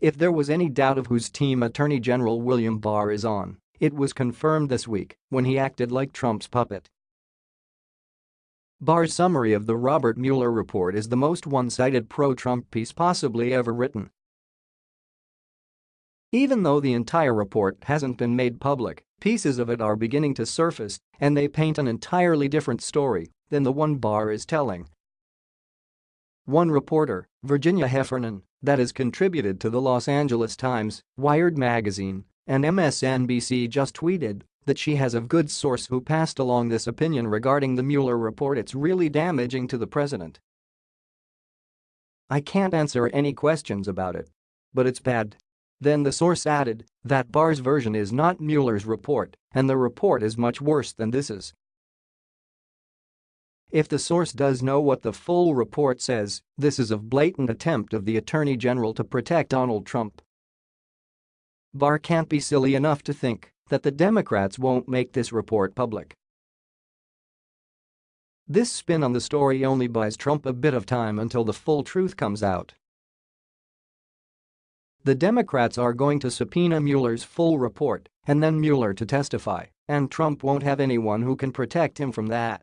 If there was any doubt of whose team Attorney General William Barr is on, it was confirmed this week when he acted like Trump's puppet. Barr's summary of the Robert Mueller report is the most one-sided pro-Trump piece possibly ever written. Even though the entire report hasn't been made public, pieces of it are beginning to surface and they paint an entirely different story than the one Barr is telling. One reporter, Virginia Heffernan, that has contributed to the Los Angeles Times, Wired magazine, and MSNBC just tweeted that she has a good source who passed along this opinion regarding the Mueller report it's really damaging to the president. I can't answer any questions about it. But it's bad. Then the source added that Barr's version is not Mueller's report and the report is much worse than this is. If the source does know what the full report says, this is a blatant attempt of the Attorney General to protect Donald Trump. Barr can't be silly enough to think that the Democrats won't make this report public. This spin on the story only buys Trump a bit of time until the full truth comes out. The Democrats are going to subpoena Mueller's full report and then Mueller to testify, and Trump won't have anyone who can protect him from that.